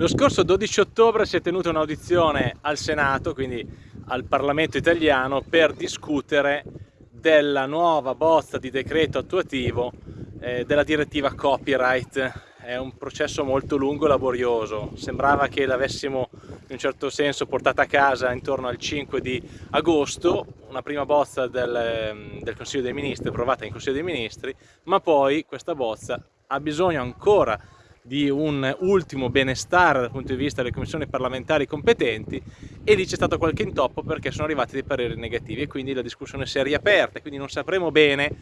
Lo scorso 12 ottobre si è tenuta un'audizione al Senato, quindi al Parlamento italiano, per discutere della nuova bozza di decreto attuativo eh, della direttiva copyright. È un processo molto lungo e laborioso, sembrava che l'avessimo in un certo senso portata a casa intorno al 5 di agosto, una prima bozza del, del Consiglio dei Ministri, approvata in Consiglio dei Ministri, ma poi questa bozza ha bisogno ancora di un ultimo benestare dal punto di vista delle commissioni parlamentari competenti e lì c'è stato qualche intoppo perché sono arrivati dei pareri negativi e quindi la discussione si è riaperta, quindi non sapremo bene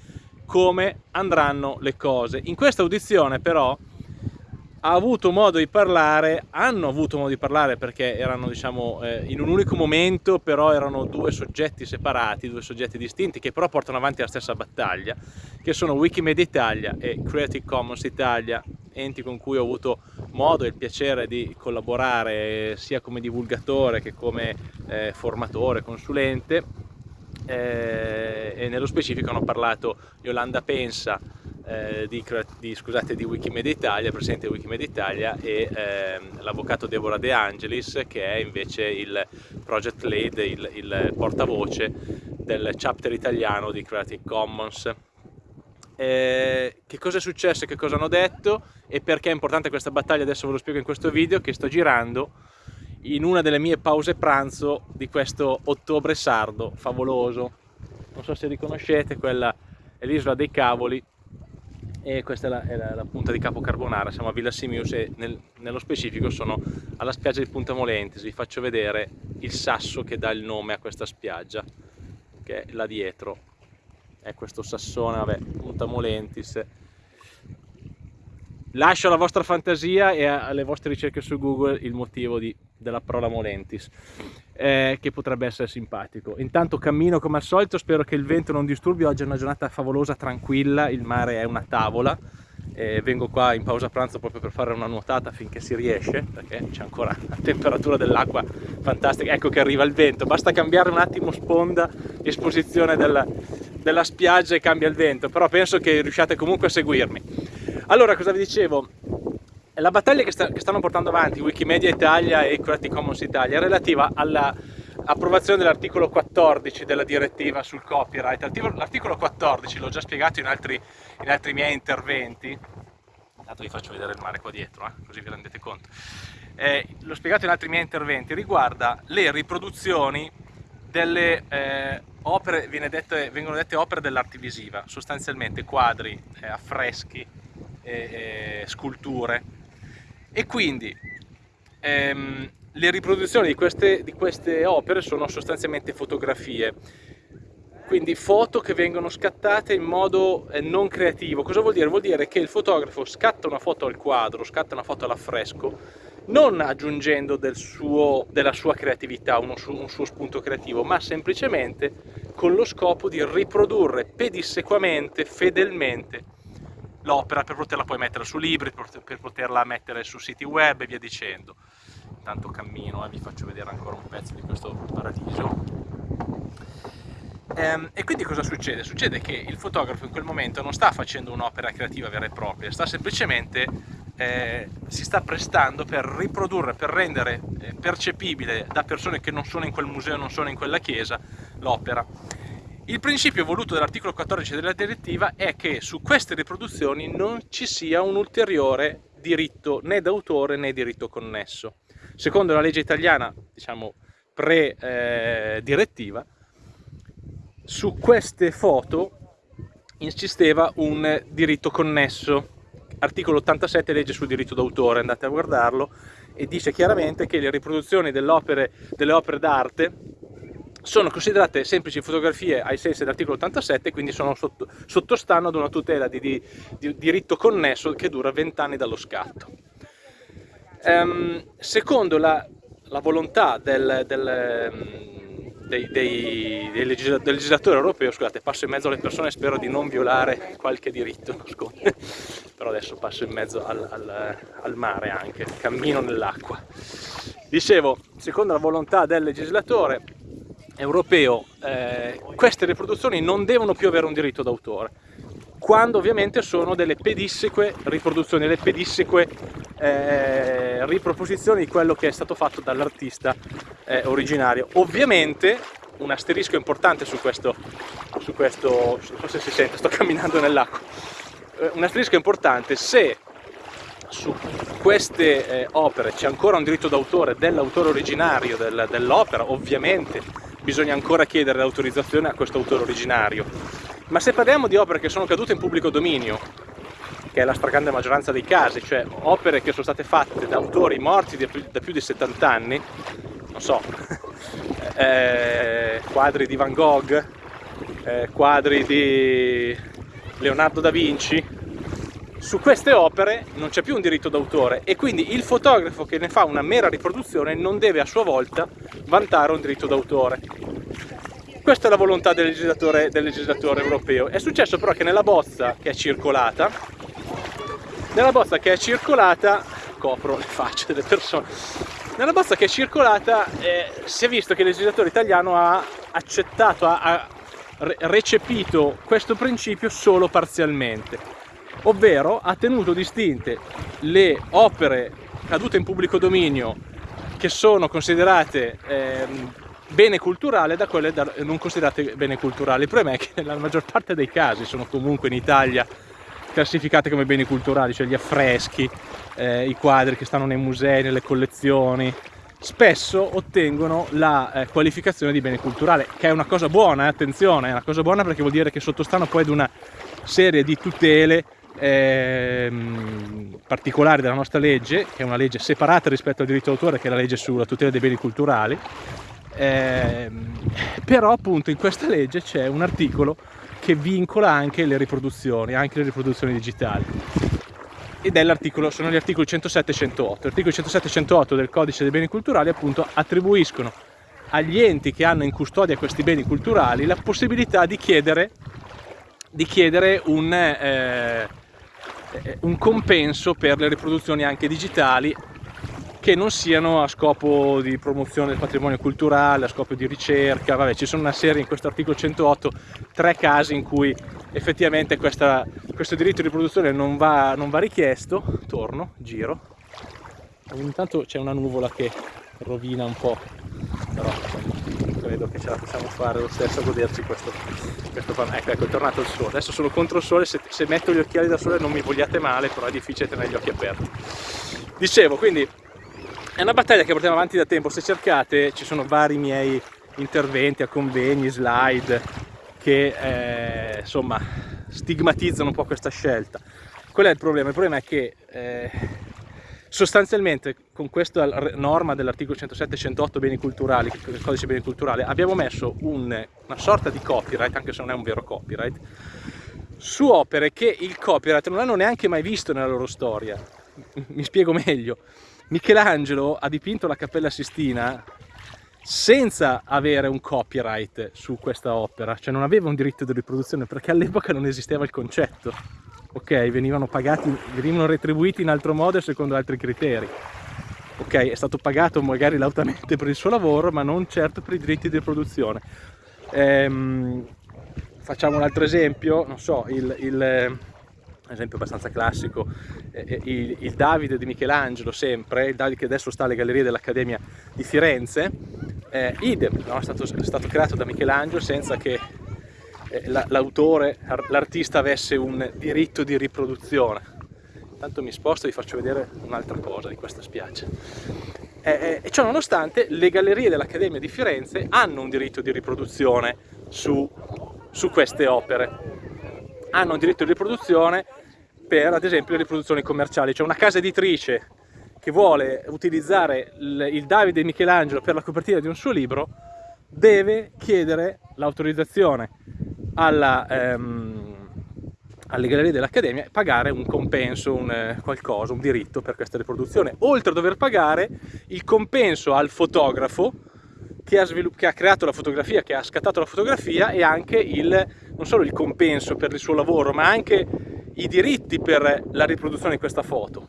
come andranno le cose. In questa audizione però ha avuto modo di parlare, hanno avuto modo di parlare perché erano diciamo eh, in un unico momento, però erano due soggetti separati, due soggetti distinti che però portano avanti la stessa battaglia, che sono Wikimedia Italia e Creative Commons Italia, enti con cui ho avuto modo e il piacere di collaborare sia come divulgatore che come eh, formatore, consulente. Eh, e nello specifico hanno parlato Yolanda Pensa, eh, di, di, scusate, di, Wikimedia Italia, presidente di Wikimedia Italia e eh, l'avvocato Deborah De Angelis che è invece il project lead, il, il portavoce del chapter italiano di Creative Commons. Eh, che cosa è successo, che cosa hanno detto? E perché è importante questa battaglia? Adesso ve lo spiego in questo video che sto girando in una delle mie pause pranzo di questo ottobre sardo favoloso. Non so se riconoscete quella è l'isola dei cavoli e questa è la, è la, punta di Capo Carbonara, siamo a Villa Simius e nel, nello specifico sono alla spiaggia di Punta Molentis, vi faccio vedere il sasso che dà il nome a questa spiaggia, che è là dietro, è questo sassone, vabbè, Punta Molentis. Lascio alla vostra fantasia e alle vostre ricerche su Google il motivo di, della parola Molentis eh, che potrebbe essere simpatico. Intanto cammino come al solito, spero che il vento non disturbi, oggi è una giornata favolosa, tranquilla, il mare è una tavola, eh, vengo qua in pausa pranzo proprio per fare una nuotata finché si riesce, perché c'è ancora la temperatura dell'acqua fantastica, ecco che arriva il vento, basta cambiare un attimo sponda, esposizione della, della spiaggia e cambia il vento, però penso che riusciate comunque a seguirmi. Allora, cosa vi dicevo? La battaglia che, sta, che, stanno portando avanti Wikimedia Italia e Creative Commons Italia è relativa all'approvazione dell'articolo 14 della direttiva sul copyright. L'articolo 14, l'ho già spiegato in altri, in altri, miei interventi, intanto vi faccio vedere il mare qua dietro, eh, così vi rendete conto, eh, l'ho spiegato in altri miei interventi, riguarda le riproduzioni delle eh, opere, dette, vengono dette opere dell'arte visiva, sostanzialmente quadri, eh, affreschi, sculture, e quindi ehm, le riproduzioni di queste, di queste opere sono sostanzialmente fotografie quindi foto che vengono scattate in modo eh, non creativo. Cosa vuol dire? Vuol dire che il fotografo scatta una foto al quadro, scatta una foto all'affresco, non aggiungendo del suo, della sua creatività, uno, un suo spunto creativo, ma semplicemente con lo scopo di riprodurre pedissequamente, fedelmente, l'opera per poterla poi mettere su libri, per poterla mettere su siti web e via dicendo. Intanto cammino e eh, vi faccio vedere ancora un pezzo di questo paradiso. Ehm, e quindi cosa succede? Succede che il fotografo in quel momento non sta facendo un'opera creativa vera e propria, sta semplicemente eh, si sta prestando per riprodurre, per rendere eh, percepibile da persone che non sono in quel museo, non sono in quella chiesa, l'opera il principio voluto dall'articolo 14 della direttiva è che su queste riproduzioni non ci sia un ulteriore diritto né d'autore né diritto connesso. Secondo la legge italiana, diciamo pre-direttiva, su queste foto insisteva un diritto connesso. Articolo 87 legge sul diritto d'autore, andate a guardarlo, e dice chiaramente che le riproduzioni delle opere d'arte sono considerate semplici fotografie ai sensi dell'articolo 87 quindi sono sotto, sottostanno ad una tutela di, di, di, diritto connesso che dura 20 anni dallo scatto. Um, secondo la, la volontà del, del, dei, dei, dei legislat del legislatore europeo, scusate passo in mezzo alle persone spero di non violare qualche diritto, però adesso passo in mezzo al, al, al mare anche, cammino nell'acqua. Dicevo, secondo la volontà del legislatore europeo eh, queste riproduzioni non devono più avere un diritto d'autore quando ovviamente sono delle pedisseque riproduzioni, delle pedisseque eh, riproposizione di quello che è stato fatto dall'artista eh, originario. Ovviamente un asterisco importante su questo, su questo, non so se si sente, sto camminando nell'acqua, eh, un asterisco importante, se su queste eh, opere c'è ancora un diritto d'autore dell'autore originario del, dell'opera, ovviamente bisogna ancora chiedere l'autorizzazione a questo autore originario. Ma se parliamo di opere che sono cadute in pubblico dominio, che è la stragrande maggioranza dei casi, cioè opere che sono state fatte da autori morti da più, di 70 anni, non so, eh, quadri di Van Gogh, eh, quadri di Leonardo da Vinci, su queste opere non c'è più un diritto d'autore e quindi il fotografo che ne fa una mera riproduzione non deve a sua volta vantare un diritto d'autore. Questa è la volontà del legislatore, del legislatore europeo. È successo però che nella bozza che è circolata, nella bozza che è circolata, copro le facce delle persone, nella bozza che è circolata eh, si è visto che il legislatore italiano ha accettato, ha, ha recepito questo principio solo parzialmente ovvero ha tenuto distinte le opere cadute in pubblico dominio che sono considerate eh, bene culturale da quelle da, non considerate bene culturali. Il problema è che nella maggior parte dei casi sono comunque in Italia classificate come beni culturali, cioè gli affreschi, eh, i quadri che stanno nei musei, nelle collezioni, spesso ottengono la eh, qualificazione di bene culturale, che è una cosa buona, eh, attenzione, è una cosa buona perché vuol dire che sottostanno poi ad una serie di tutele ehm, particolari della nostra legge, che è una legge separata rispetto al diritto d'autore, che è la legge sulla tutela dei beni culturali, ehm, però appunto in questa legge c'è un articolo che vincola anche le riproduzioni, anche le riproduzioni digitali. Ed è l'articolo, sono gli articoli 107 e 108. Gli articoli 107 e 108 del codice dei beni culturali appunto attribuiscono agli enti che hanno in custodia questi beni culturali la possibilità di chiedere, di chiedere un, eh, un compenso per le riproduzioni anche digitali che non siano a scopo di promozione del patrimonio culturale, a scopo di ricerca, vabbè ci sono una serie in questo articolo 108, tre casi in cui effettivamente questa, questo diritto di riproduzione non va, non va richiesto, torno, giro, intanto c'è una nuvola che rovina un po', però credo che ce la possiamo fare lo stesso a goderci questo, questo ecco, ecco è tornato il sole. Adesso sono contro il sole se, se metto gli occhiali da sole non mi vogliate male però è difficile tenere gli occhi aperti. Dicevo quindi è una battaglia che portiamo avanti da tempo. Se cercate ci sono vari miei interventi a convegni slide che eh, insomma stigmatizzano un po' questa scelta. Qual è il problema? il problema è che eh, Sostanzialmente con questa norma dell'articolo 107-108 beni culturali, il codice beni culturali, abbiamo messo un, una sorta di copyright, anche se non è un vero copyright, su opere che il copyright non hanno neanche mai visto nella loro storia. Mi spiego meglio. Michelangelo ha dipinto la Cappella Sistina senza avere un copyright su questa opera, cioè non aveva un diritto di riproduzione perché all'epoca non esisteva il concetto ok? Venivano pagati, venivano retribuiti in altro modo secondo altri criteri. Ok, è stato pagato magari lautamente per il suo lavoro, ma non certo per i diritti di produzione. Ehm, facciamo un altro esempio, non so, il, il esempio abbastanza classico, eh, il, il, Davide di Michelangelo sempre, il Davide che adesso sta alle gallerie dell'Accademia di Firenze, eh, idem, no? è, stato, è, stato, creato da Michelangelo senza che eh, l'autore, l'artista avesse un diritto di riproduzione. Intanto mi sposto e vi faccio vedere un'altra cosa di questa spiaggia. Eh, eh, e ciò nonostante le gallerie dell'Accademia di Firenze hanno un diritto di riproduzione su, su queste opere. Hanno un diritto di riproduzione per ad esempio le riproduzioni commerciali, cioè una casa editrice che vuole utilizzare il, Davide Michelangelo per la copertina di un suo libro deve chiedere l'autorizzazione alla, ehm, alle gallerie dell'Accademia e pagare un compenso, un eh, qualcosa, un diritto per questa riproduzione, oltre a dover pagare il compenso al fotografo che ha, che ha, creato la fotografia, che ha scattato la fotografia e anche il, non solo il compenso per il suo lavoro, ma anche i diritti per la riproduzione di questa foto.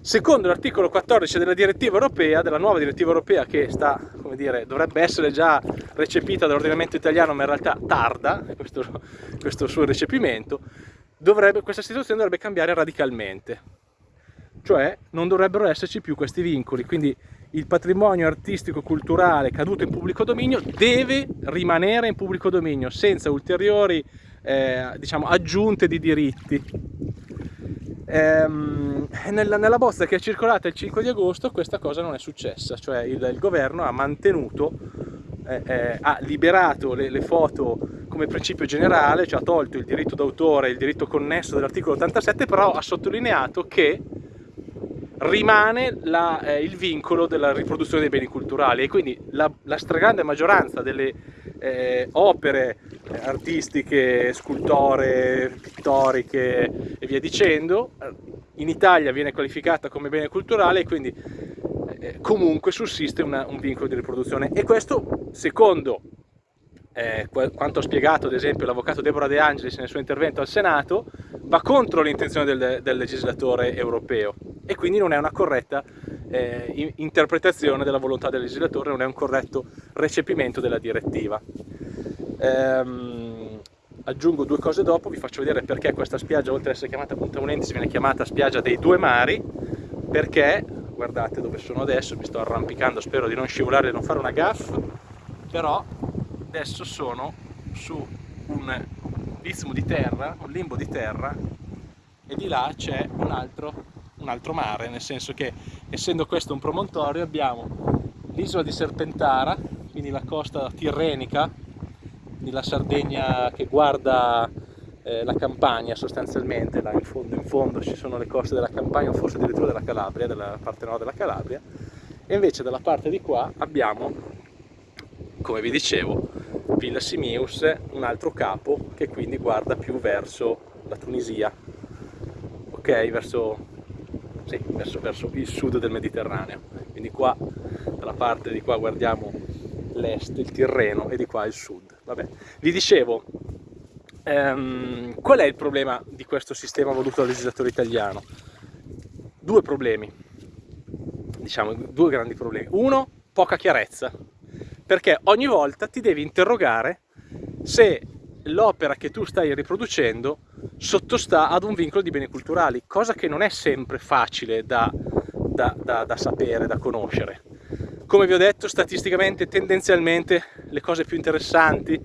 Secondo l'articolo 14 della direttiva europea, della nuova direttiva europea che sta, dire, dovrebbe essere già recepita dall'ordinamento italiano, ma in realtà tarda questo, questo suo recepimento, dovrebbe, questa situazione dovrebbe cambiare radicalmente. cioè non dovrebbero esserci più questi vincoli, quindi il patrimonio artistico culturale caduto in pubblico dominio deve rimanere in pubblico dominio senza ulteriori eh, diciamo, aggiunte di diritti. Ehm, nella, nella, bozza che è circolata il 5 di agosto questa cosa non è successa, cioè il, il governo ha mantenuto, eh, eh, ha liberato le, le foto come principio generale, cioè ha tolto il diritto d'autore e il diritto connesso dell'articolo 87, però ha sottolineato che rimane la, eh, il vincolo della riproduzione dei beni culturali e quindi la, la stragrande maggioranza delle eh, opere eh, artistiche, scultore, pittoriche e via dicendo. Eh, in Italia viene qualificata come bene culturale e quindi eh, comunque sussiste una, un vincolo di riproduzione. E questo secondo eh, quanto ha spiegato ad esempio l'avvocato Deborah De Angelis nel suo intervento al Senato, va contro l'intenzione del, del, legislatore europeo. E quindi non è una corretta eh, interpretazione della volontà del legislatore, non è un corretto recepimento della direttiva. Ehm, aggiungo due cose dopo, vi faccio vedere perché questa spiaggia oltre ad essere chiamata Punta Unentis viene chiamata spiaggia dei due mari, perché, guardate dove sono adesso, mi sto arrampicando, spero di non scivolare e non fare una gaffa, però adesso sono su un istmo di terra, un limbo di terra e di là c'è un altro, un altro mare, nel senso che essendo questo un promontorio abbiamo l'isola di Serpentara, quindi la costa tirrenica, quindi la Sardegna che guarda eh, la Campania sostanzialmente, là in fondo, in fondo ci sono le coste della Campania o forse addirittura della Calabria, della parte nord della Calabria, e invece dalla parte di qua abbiamo, come vi dicevo, Villa Simius, un altro capo che quindi guarda più verso la Tunisia, ok? Verso, sì, verso, verso il sud del Mediterraneo. Quindi qua, dalla parte di qua guardiamo l'est, il Tirreno, e di qua il sud. Vabbè. Vi dicevo, ehm, qual è il problema di questo sistema voluto dal legislatore italiano? Due problemi, diciamo, due grandi problemi. Uno, poca chiarezza perché ogni volta ti devi interrogare se l'opera che tu stai riproducendo sottostà ad un vincolo di beni culturali, cosa che non è sempre facile da, da, da, da sapere, da conoscere. Come vi ho detto, statisticamente, tendenzialmente, le cose più interessanti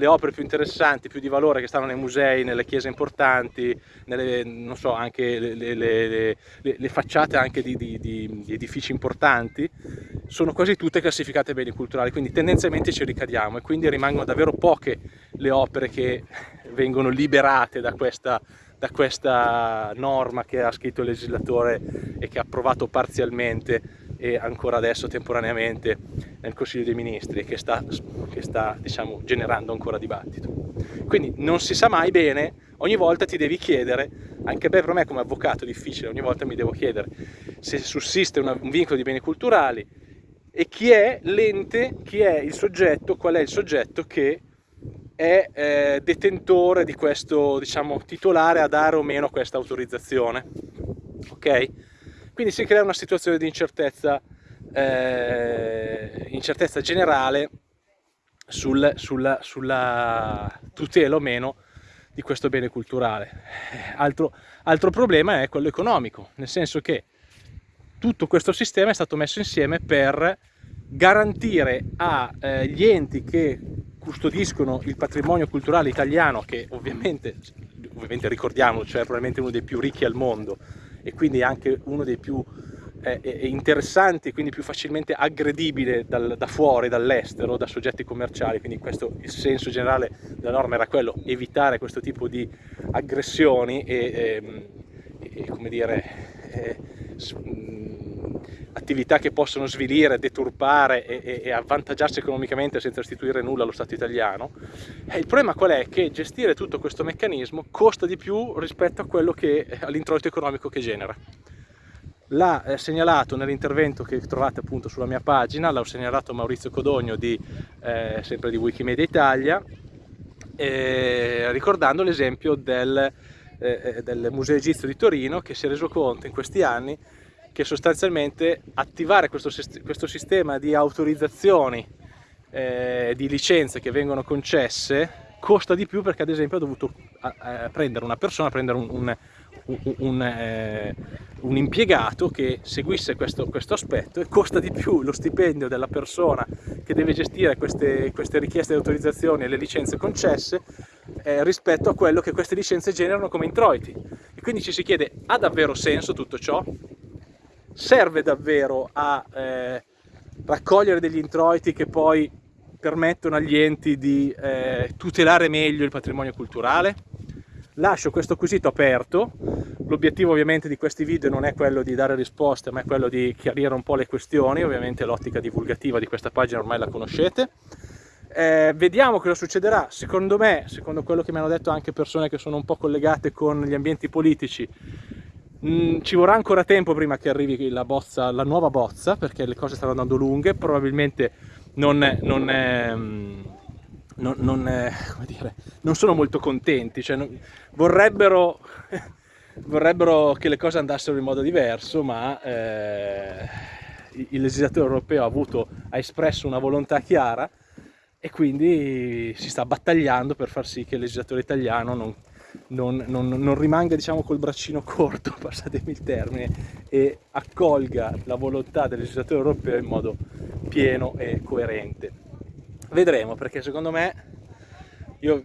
le opere più interessanti, più di valore che stanno nei musei, nelle chiese importanti, nelle, non so, anche le, le, le, le facciate anche di, di, di, di, edifici importanti, sono quasi tutte classificate beni culturali, quindi tendenzialmente ci ricadiamo e quindi rimangono davvero poche le opere che vengono liberate da questa, da questa norma che ha scritto il legislatore e che ha approvato parzialmente e ancora adesso temporaneamente nel Consiglio dei Ministri che sta, che sta diciamo, generando ancora dibattito. Quindi non si sa mai bene, ogni volta ti devi chiedere, anche per me come avvocato è difficile, ogni volta mi devo chiedere se sussiste un vincolo di beni culturali e chi è l'ente, chi è il soggetto, qual è il soggetto che è eh, detentore di questo, diciamo, titolare a dare o meno questa autorizzazione. Ok? Quindi si crea una situazione di incertezza, eh, incertezza generale sul, sulla, sulla tutela o meno di questo bene culturale. Altro, altro, problema è quello economico, nel senso che tutto questo sistema è stato messo insieme per garantire agli eh, enti che custodiscono il patrimonio culturale italiano, che ovviamente, ovviamente ricordiamo, cioè probabilmente uno dei più ricchi al mondo, e quindi anche uno dei più eh, interessanti, quindi più facilmente aggredibile dal, da fuori, dall'estero, da soggetti commerciali, quindi questo il senso generale della norma era quello, evitare questo tipo di aggressioni e, ehm, e, e come dire, eh, attività che possono svilire, deturpare e, e, avvantaggiarsi economicamente senza restituire nulla allo Stato italiano. E il problema qual è? Che gestire tutto questo meccanismo costa di più rispetto che all'introito economico che genera. L'ha eh, segnalato nell'intervento che trovate appunto sulla mia pagina, l'ha segnalato Maurizio Codogno di, eh, sempre di Wikimedia Italia, eh, ricordando l'esempio del, eh, eh, del Museo Egizio di Torino che si è reso conto in questi anni che sostanzialmente attivare questo, questo sistema di autorizzazioni, eh, di licenze che vengono concesse costa di più perché ad esempio ha dovuto eh, prendere una persona, prendere un, un, un, un, eh, un impiegato che seguisse questo, questo, aspetto e costa di più lo stipendio della persona che deve gestire queste, queste richieste di autorizzazioni e le licenze concesse eh, rispetto a quello che queste licenze generano come introiti. E quindi ci si chiede, ha davvero senso tutto ciò? Serve davvero a eh, raccogliere degli introiti che poi permettono agli enti di eh, tutelare meglio il patrimonio culturale? Lascio questo quesito aperto, l'obiettivo ovviamente di questi video non è quello di dare risposte ma è quello di chiarire un po' le questioni, ovviamente l'ottica divulgativa di questa pagina ormai la conoscete. Eh, vediamo cosa succederà, secondo me, secondo quello che mi hanno detto anche persone che sono un po' collegate con gli ambienti politici, mm, ci vorrà ancora tempo prima che arrivi la, bozza, la nuova bozza perché le cose stanno andando lunghe, probabilmente non, non, è, mm, non, non, è, dire, non sono molto contenti, cioè, vorrebbero, vorrebbero, che le cose andassero in modo diverso, ma eh, il legislatore europeo ha, avuto, ha espresso una volontà chiara e quindi si sta battagliando per far sì che il legislatore italiano non, non, non, non, rimanga diciamo col braccino corto, passatemi il termine, e accolga la volontà del legislatore europeo in modo pieno e coerente. Vedremo perché secondo me, io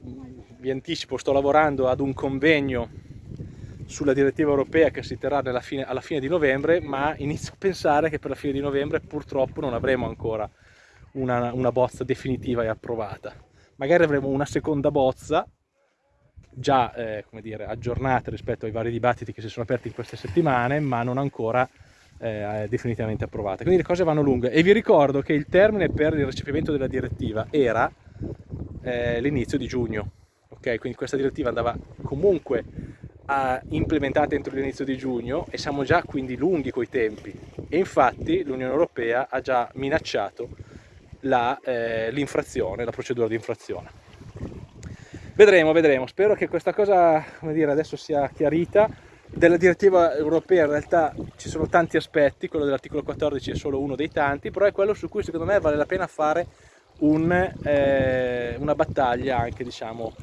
vi anticipo, sto lavorando ad un convegno sulla direttiva europea che si terrà fine, alla fine di novembre, ma inizio a pensare che per la fine di novembre purtroppo non avremo ancora una, una bozza definitiva e approvata. Magari avremo una seconda bozza già eh, dire, aggiornate rispetto ai vari dibattiti che si sono aperti in queste settimane, ma non ancora eh, definitivamente approvate. Quindi le cose vanno lunghe e vi ricordo che il termine per il recepimento della direttiva era eh, l'inizio di giugno. Okay? Quindi questa direttiva andava comunque implementata entro l'inizio di giugno e siamo già quindi lunghi coi tempi e infatti l'Unione Europea ha già minacciato eh, l'infrazione, la, la procedura di infrazione. Vedremo, vedremo, spero che questa cosa come dire, adesso sia chiarita. Della direttiva europea in realtà ci sono tanti aspetti, quello dell'articolo 14 è solo uno dei tanti, però è quello su cui secondo me vale la pena fare un, eh, una battaglia anche diciamo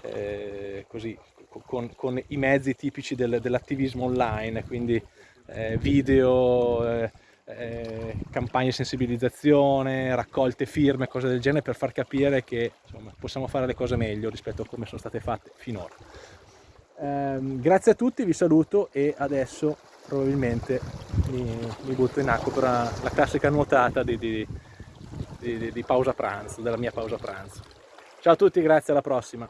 eh, così con, con, i mezzi tipici del, dell'attivismo online, quindi eh, video, eh, eh, campagne di sensibilizzazione, raccolte firme, cose del genere per far capire che insomma, possiamo fare le cose meglio rispetto a come sono state fatte finora. Eh, grazie a tutti, vi saluto e adesso probabilmente mi, mi butto in acqua per la, la classica nuotata di, di, di, di pausa pranzo, della mia pausa pranzo. Ciao a tutti, grazie, alla prossima.